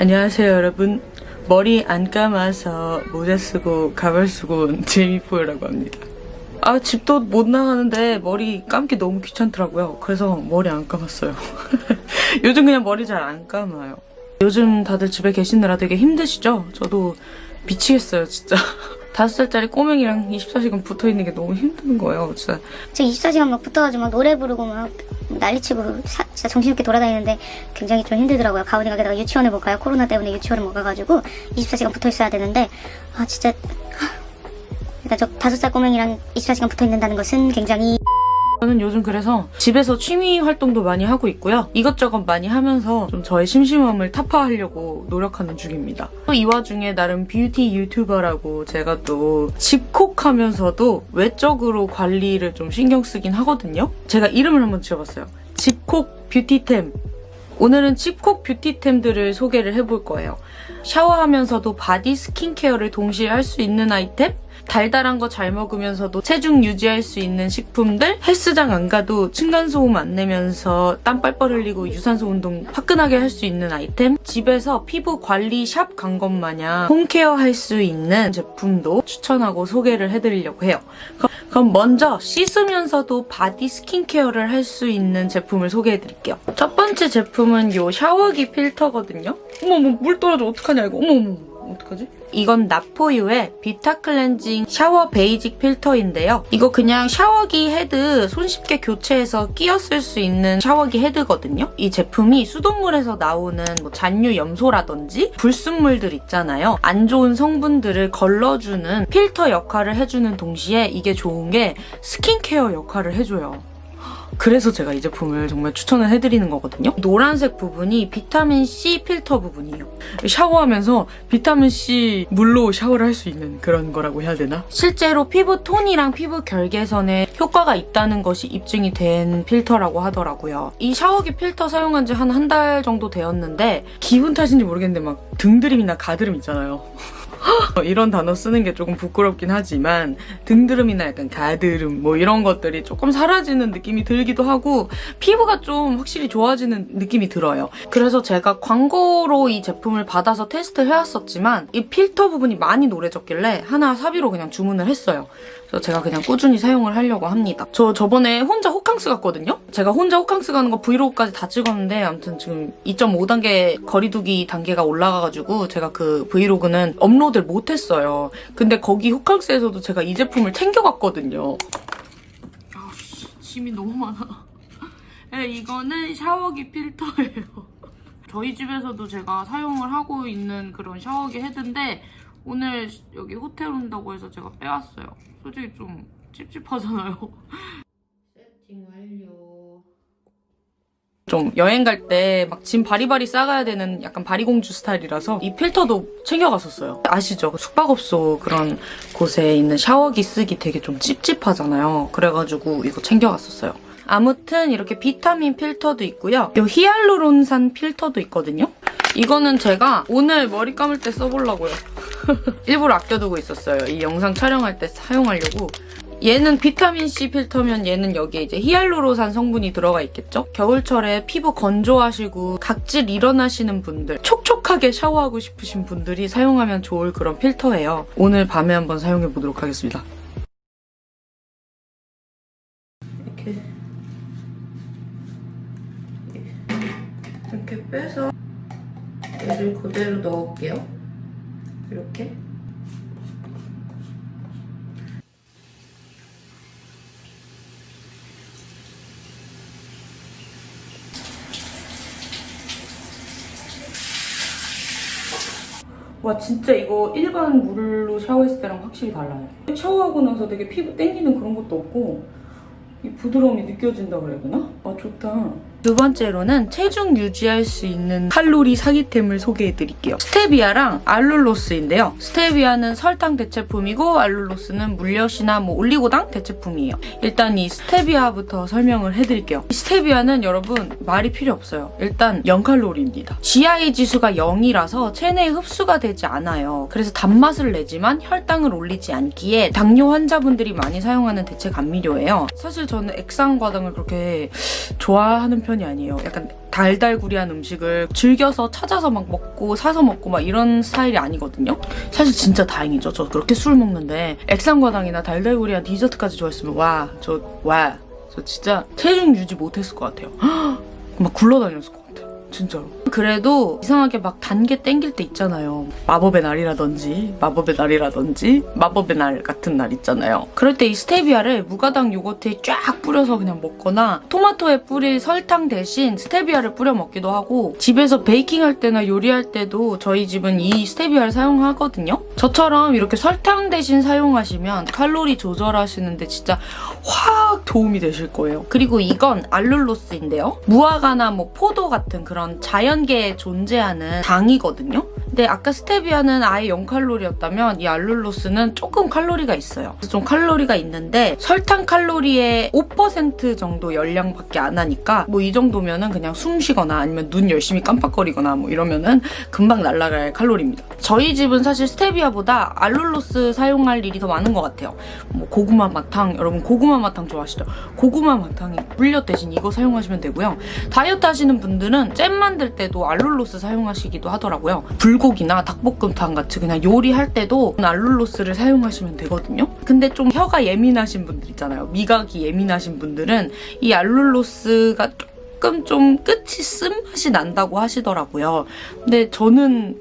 안녕하세요 여러분. 머리 안 감아서 모자 쓰고 가발 쓰고 온 제이포유라고 합니다. 아 집도 못 나가는데 머리 감기 너무 귀찮더라고요. 그래서 머리 안 감았어요. 요즘 그냥 머리 잘 안 감아요. 요즘 다들 집에 계시느라 되게 힘드시죠? 저도 미치겠어요 진짜 다섯 살짜리 꼬맹이랑 24시간 붙어있는 게 너무 힘든 거예요 진짜 저 24시간 막 붙어가지고 막 노래 부르고 막 난리치고 사- 진짜 정신없게 돌아다니는데 굉장히 좀 힘들더라고요. 가은이가 게다가 유치원에 못 가요. 코로나 때문에 유치원을 못 가가지고 24시간 붙어 있어야 되는데 아 진짜 하, 일단 저 다섯 살 꼬맹이랑 24시간 붙어 있는다는 것은 굉장히 저는 요즘 그래서 집에서 취미 활동도 많이 하고 있고요. 이것저것 많이 하면서 좀 저의 심심함을 타파하려고 노력하는 중입니다. 또 이 와중에 나름 뷰티 유튜버라고 제가 또 집콕하면서도 외적으로 관리를 좀 신경 쓰긴 하거든요. 제가 이름을 한번 지어봤어요. 집콕 beauty템. 오늘은 집콕 beauty템들을 소개를 해볼 거예요. 샤워하면서도 body skincare를 동시에 할 수 있는 아이템? 달달한 거 잘 먹으면서도 체중 유지할 수 있는 식품들? 헬스장 안 가도 층간소음 안 내면서 땀 뻘뻘 흘리고 유산소 운동 화끈하게 할 수 있는 아이템? 집에서 피부 관리 샵 간 것 마냥 home care 할 수 있는 제품도 추천하고 소개를 해드리려고 해요. 그럼- 그럼 먼저 씻으면서도 body skincare를 할 수 있는 제품을 소개해드릴게요. 첫 번째 제품은 이 샤워기 필터거든요. 어머머 물 떨어져 어떡하냐 이거 어머머 어떡하지? 이건 나포유의 비타 클렌징 샤워 베이직 필터인데요. 이거 그냥 샤워기 헤드 손쉽게 교체해서 끼어 쓸수 있는 샤워기 헤드거든요. 이 제품이 수돗물에서 나오는 뭐 잔류 염소라든지 불순물들 있잖아요. 안 좋은 성분들을 걸러주는 필터 역할을 해주는 동시에 이게 좋은 게 스킨케어 역할을 해줘요. 그래서 제가 이 제품을 정말 추천을 해드리는 거거든요. 노란색 부분이 비타민C 필터 부분이에요. 샤워하면서 비타민C 물로 샤워를 할 수 있는 그런 거라고 해야 되나? 실제로 피부 톤이랑 피부 결계선에 효과가 있다는 것이 입증이 된 필터라고 하더라고요. 이 샤워기 필터 사용한 지 한 한 달 정도 되었는데 기분 탓인지 모르겠는데 막 등드림이나 가드름 있잖아요. 어, 이런 단어 쓰는 게 조금 부끄럽긴 하지만 등드름이나 약간 가드름 뭐 이런 것들이 조금 사라지는 느낌이 들기도 하고 피부가 좀 확실히 좋아지는 느낌이 들어요. 그래서 제가 광고로 이 제품을 받아서 테스트 해왔었지만 이 필터 부분이 많이 노래졌길래 하나 사비로 그냥 주문을 했어요. 그래서 제가 그냥 꾸준히 사용을 하려고 합니다. 저 저번에 혼자 호캉스 갔거든요? 제가 혼자 호캉스 가는 거 vlog까지 다 찍었는데 아무튼 지금 2.5단계 거리두기 단계가 올라가가지고 제가 그 vlog는 업로드 를 못했어요. 근데 거기 호캉스에서도 제가 이 제품을 챙겨갔거든요. 아씨 짐이 너무 많아. 네, 이거는 샤워기 필터예요. 저희 집에서도 제가 사용을 하고 있는 그런 샤워기 헤드인데 오늘 여기 호텔 온다고 해서 제가 빼왔어요. 솔직히 좀 찝찝하잖아요. 세팅 완료. 좀 여행 갈 때 막 짐 바리바리 싸가야 되는 약간 바리공주 스타일이라서 이 필터도 챙겨갔었어요. 아시죠? 숙박업소 그런 곳에 있는 샤워기 쓰기 되게 좀 찝찝하잖아요. 그래가지고 이거 챙겨갔었어요. 아무튼 이렇게 비타민 필터도 있고요. 이 히알루론산 필터도 있거든요. 이거는 제가 오늘 머리 감을 때 써보려고요. 일부러 아껴두고 있었어요. 이 영상 촬영할 때 사용하려고. 얘는 비타민C 필터면 얘는 여기에 이제 히알루로산 성분이 들어가 있겠죠? 겨울철에 피부 건조하시고 각질 일어나시는 분들, 촉촉하게 샤워하고 싶으신 분들이 사용하면 좋을 그런 필터예요. 오늘 밤에 한번 사용해보도록 하겠습니다. 이렇게 이렇게 빼서 얘를 그대로 넣을게요. 이렇게. 와 진짜 이거 일반 물로 샤워했을 때랑 확실히 달라요. 샤워하고 나서 되게 피부 땡기는 그런 것도 없고 이 부드러움이 느껴진다 그래야 되나? 아 좋다. 두 번째로는 체중 유지할 수 있는 칼로리 사기템을 소개해드릴게요. 스테비아랑 알룰로스인데요. 스테비아는 설탕 대체품이고 알룰로스는 물엿이나 뭐 올리고당 대체품이에요. 일단 이 스테비아부터 설명을 해드릴게요. 이 스테비아는 여러분 말이 필요 없어요. 일단 0칼로리입니다. GI 지수가 0이라서 체내에 흡수가 되지 않아요. 그래서 단맛을 내지만 혈당을 올리지 않기에 당뇨 환자분들이 많이 사용하는 대체 감미료예요. 사실 저는 액상과당을 그렇게 좋아하는 편이 아니에요. 약간 달달구리한 음식을 즐겨서 찾아서 막 먹고 사서 먹고 막 이런 스타일이 아니거든요. 사실 진짜 다행이죠. 저 그렇게 술 먹는데 액상과당이나 달달구리한 디저트까지 좋아했으면 와, 저 와, 저 진짜 체중 유지 못했을 것 같아요. 막 굴러다녔을 것 같아요. 진짜로. 그래도 이상하게 막 단 게 땡길 때 있잖아요. 마법의 날이라든지, 마법의 날이라든지, 마법의 날 같은 날 있잖아요. 그럴 때 이 스테비아를 무가당 요거트에 쫙 뿌려서 그냥 먹거나 토마토에 뿌릴 설탕 대신 스테비아를 뿌려 먹기도 하고 집에서 베이킹 할 때나 요리할 때도 저희 집은 이 스테비아를 사용하거든요. 저처럼 이렇게 설탕 대신 사용하시면 칼로리 조절하시는데 진짜 확 도움이 되실 거예요. 그리고 이건 알룰로스인데요. 무화과나 뭐 포도 같은 그런 자연계에 존재하는 당이거든요. 근데 아까 스테비아는 아예 0칼로리였다면 이 알룰로스는 조금 칼로리가 있어요. 그래서 좀 칼로리가 있는데 설탕 칼로리의 5% 정도 열량밖에 안 하니까 뭐 이 정도면은 그냥 숨 쉬거나 아니면 눈 열심히 깜빡거리거나 뭐 이러면은 금방 날아갈 칼로리입니다. 저희 집은 사실 스테비아보다 알룰로스 사용할 일이 더 많은 것 같아요. 뭐 고구마 마탕 여러분 고구마 마탕 좋아하시죠? 고구마 마탕이 물엿 대신 이거 사용하시면 되고요. 다이어트 하시는 분들은 잼 만들 때도 알룰로스 사용하시기도 하더라고요. 불고기나 닭볶음탕 같이 그냥 요리할 때도 알룰로스를 사용하시면 되거든요. 근데 좀 혀가 예민하신 분들 있잖아요. 미각이 예민하신 분들은 이 알룰로스가 조금 좀 끝이 쓴맛이 난다고 하시더라고요. 근데 저는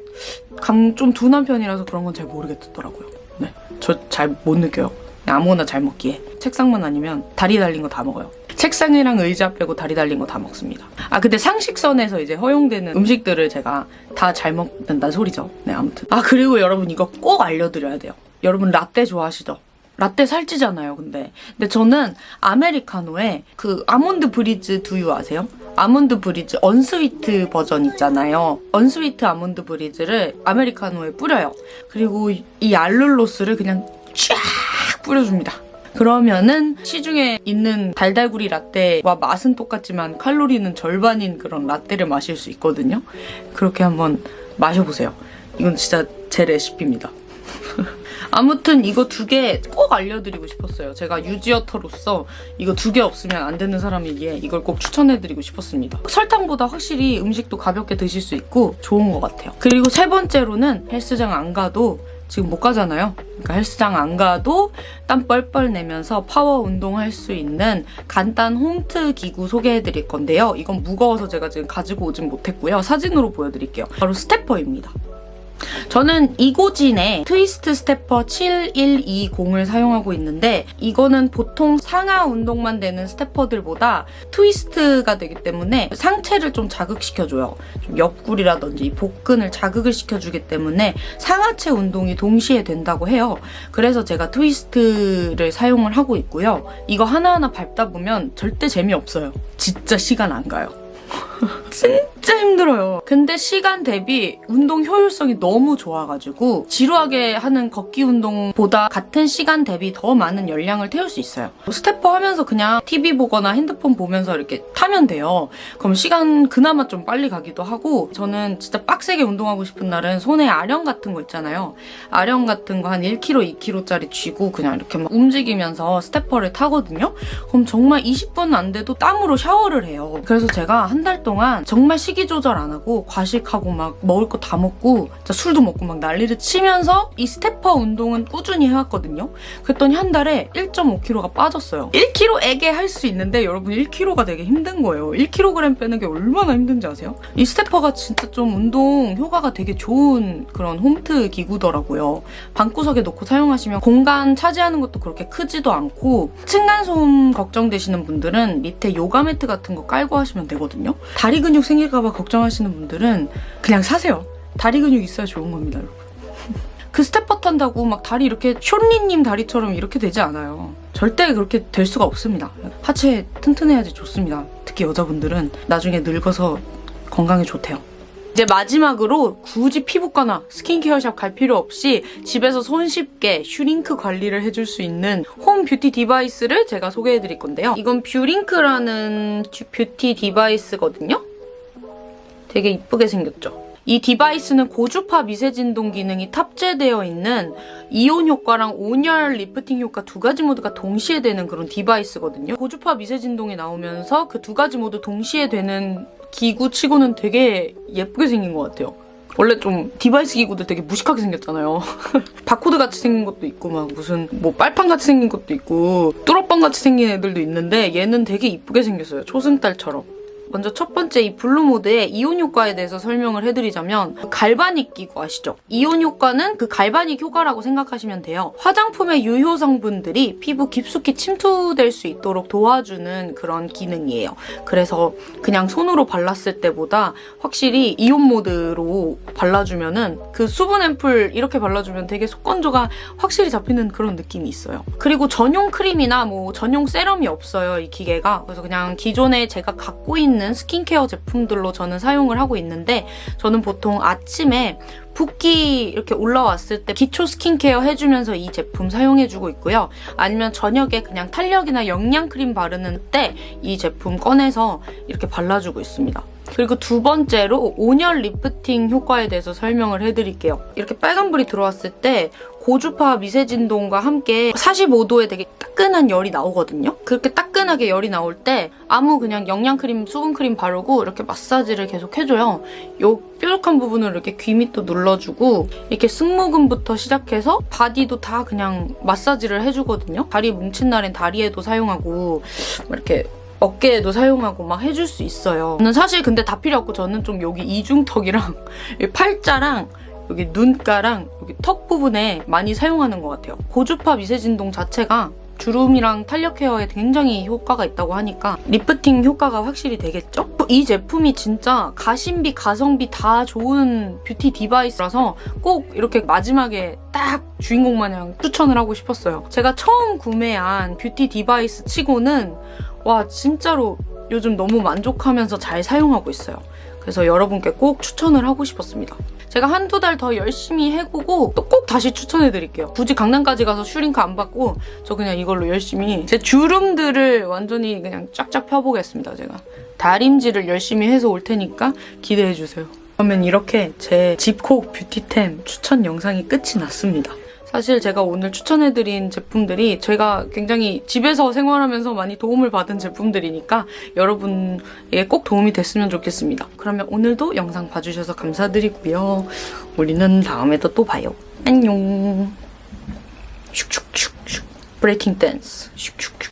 감좀 둔한 편이라서 그런 건 잘 모르겠더라고요. 네, 저 잘 못 느껴요. 아무거나 잘 먹기에 책상만 아니면 다리 달린 거 다 먹어요. 책상이랑 의자 빼고 다리 달린 거 다 먹습니다. 아 근데 상식선에서 이제 허용되는 음식들을 제가 다 잘 먹는다는 소리죠. 네 아무튼. 아 그리고 여러분 이거 꼭 알려드려야 돼요. 여러분 라떼 좋아하시죠? 라떼 살찌잖아요, 근데. 근데 저는 아메리카노에 그 아몬드 브리즈 두유 아세요? 아몬드 브리즈 unsweet 버전 있잖아요. unsweet 아몬드 브리즈를 아메리카노에 뿌려요. 그리고 이- 이 알룰로스를 그냥 쫙 뿌려줍니다. 그러면은 시중에 있는 달달구리 라떼와 맛은 똑같지만 칼로리는 절반인 그런 라떼를 마실 수 있거든요. 그렇게 한번 마셔보세요. 이건 진짜 제 레시피입니다. 아무튼 이거 두 개 꼭 알려드리고 싶었어요. 제가 유지어터로서 이거 두 개 없으면 안 되는 사람이기에 이걸 꼭 추천해드리고 싶었습니다. 설탕보다 확실히 음식도 가볍게 드실 수 있고 좋은 것 같아요. 그리고 세 번째로는 헬스장 안 가도 지금 못 가잖아요. 그러니까 헬스장 안 가도 땀 뻘뻘 내면서 파워 운동할 수 있는 간단 홈트 기구 소개해드릴 건데요. 이건 무거워서 제가 지금 가지고 오진 못했고요. 사진으로 보여드릴게요. 바로 스테퍼입니다. 저는 이고진의 트위스트 스테퍼 7120을 사용하고 있는데 이거는 보통 상하 운동만 되는 스테퍼들보다 트위스트가 되기 때문에 상체를 좀 자극시켜줘요. 좀 옆구리라든지 복근을 자극을 시켜주기 때문에 상하체 운동이 동시에 된다고 해요. 그래서 제가 트위스트를 사용을 하고 있고요. 이거 하나하나 밟다 보면 절대 재미없어요. 진짜 시간 안 가요. 진짜 힘들어요. 근데 시간 대비 운동 효율성이 너무 좋아가지고 지루하게 하는 걷기 운동보다 같은 시간 대비 더 많은 열량을 태울 수 있어요. 스테퍼 하면서 그냥 TV 보거나 핸드폰 보면서 이렇게 타면 돼요. 그럼 시간 그나마 좀 빨리 가기도 하고 저는 진짜 빡세게 운동하고 싶은 날은 손에 아령 같은 거 있잖아요. 아령 같은 거 한 1kg, 2kg짜리 쥐고 그냥 이렇게 막 움직이면서 스테퍼를 타거든요. 그럼 정말 20분 안 돼도 땀으로 샤워를 해요. 그래서 제가 한 달 동안 정말 식이 조절 안 하고 과식하고 막 먹을 거 다 먹고 술도 먹고 막 난리를 치면서 이 스테퍼 운동은 꾸준히 해왔거든요. 그랬더니 한 달에 1.5kg가 빠졌어요. 1kg 에계 할 수 있는데 여러분 1kg가 되게 힘든 거예요. 1kg 빼는 게 얼마나 힘든지 아세요? 이 스테퍼가 진짜 좀 운동 효과가 되게 좋은 그런 홈트 기구더라고요. 방구석에 놓고 사용하시면 공간 차지하는 것도 그렇게 크지도 않고 층간소음 걱정되시는 분들은 밑에 요가 매트 같은 거 깔고 하시면 되거든요. 다리 근육 생길까봐 걱정하시는 분들은 그냥 사세요. 다리 근육 있어야 좋은 겁니다, 여러분. 그 스테퍼 탄다고 막 다리 이렇게 숀리님 다리처럼 이렇게 되지 않아요. 절대 그렇게 될 수가 없습니다. 하체 튼튼해야지 좋습니다. 특히 여자분들은 나중에 늙어서 건강에 좋대요. 이제 마지막으로 굳이 피부과나 스킨케어샵 갈 필요 없이 집에서 손쉽게 슈링크 관리를 해줄 수 있는 home beauty device를 제가 소개해 드릴 건데요. 이건 뷰링크라는 beauty device거든요. 되게 이쁘게 생겼죠. 이 device는 고주파 미세 진동 기능이 탑재되어 있는 이온 효과랑 온열 리프팅 효과 두 가지 모두가 동시에 되는 그런 device거든요. 고주파 미세 진동이 나오면서 그 두 가지 모두 동시에 되는 기구 치고는 되게 예쁘게 생긴 것 같아요. 원래 좀 device 기구들 되게 무식하게 생겼잖아요. 바코드 같이 생긴 것도 있고 막 무슨 뭐 빨판 같이 생긴 것도 있고 뚜러뻥 같이 생긴 애들도 있는데 얘는 되게 이쁘게 생겼어요. 초승달처럼. 먼저 첫 번째 이 blue mode의 이온 효과에 대해서 설명을 해드리자면 galvanic 기구 아시죠? 이온 효과는 그 galvanic 효과라고 생각하시면 돼요. 화장품의 유효 성분들이 피부 깊숙이 침투될 수 있도록 도와주는 그런 기능이에요. 그래서 그냥 손으로 발랐을 때보다 확실히 이온 모드로 발라주면 은 그 수분 앰플 이렇게 발라주면 되게 속건조가 확실히 잡히는 그런 느낌이 있어요. 그리고 전용 크림이나 뭐 전용 세럼이 없어요, 이 기계가. 그래서 그냥 기존에 제가 갖고 있는 스킨케어 제품들로 저는 사용을 하고 있는데 저는 보통 아침에 붓기 이렇게 올라왔을 때 기초 스킨케어 해주면서 이 제품 사용해주고 있고요. 아니면 저녁에 그냥 탄력이나 영양 크림 바르는 때 이 제품 꺼내서 이렇게 발라주고 있습니다. 그리고 두 번째로 온열 리프팅 효과에 대해서 설명을 해드릴게요. 이렇게 빨간불이 들어왔을 때 고주파 미세 진동과 함께 45도에 되게 따끈한 열이 나오거든요. 그렇게 따끈하게 열이 나올 때 아무 그냥 영양크림, 수분크림 바르고 이렇게 마사지를 계속 해줘요. 요 뾰족한 부분을 이렇게 귀 밑도 눌러주고 이렇게 승모근부터 시작해서 바디도 다 그냥 마사지를 해주거든요. 다리 뭉친 날엔 다리에도 사용하고 이렇게 어깨에도 사용하고 막 해줄 수 있어요. 저는 사실 근데 다 필요 없고 저는 좀 여기 이중턱이랑 팔자랑 여기 눈가랑 여기 턱 부분에 많이 사용하는 것 같아요. 고주파 미세진동 자체가 주름이랑 탄력 care에 굉장히 효과가 있다고 하니까 리프팅 효과가 확실히 되겠죠? 이 제품이 진짜 가심비, 가성비 다 좋은 beauty device라서 꼭 이렇게 마지막에 딱 주인공 마냥 추천을 하고 싶었어요. 제가 처음 구매한 beauty device 치고는 와 진짜로 요즘 너무 만족하면서 잘 사용하고 있어요. 그래서 여러분께 꼭 추천을 하고 싶었습니다. 제가 한두 달 더 열심히 해보고 또 꼭 다시 추천해드릴게요. 굳이 강남까지 가서 슈링크 안 받고 저 그냥 이걸로 열심히 제 주름들을 완전히 그냥 쫙쫙 펴보겠습니다. 제가 다림질을 열심히 해서 올 테니까 기대해주세요. 그러면 이렇게 제 집콕 뷰티템 추천 영상이 끝이 났습니다. 사실 제가 오늘 추천해드린 제품들이 제가 굉장히 집에서 생활하면서 많이 도움을 받은 제품들이니까 여러분에게 꼭 도움이 됐으면 좋겠습니다. 그러면 오늘도 영상 봐주셔서 감사드리고요. 우리는 다음에도 또 봐요. 안녕. 슉슉슉슉. 브레이킹 댄스. 슉슉.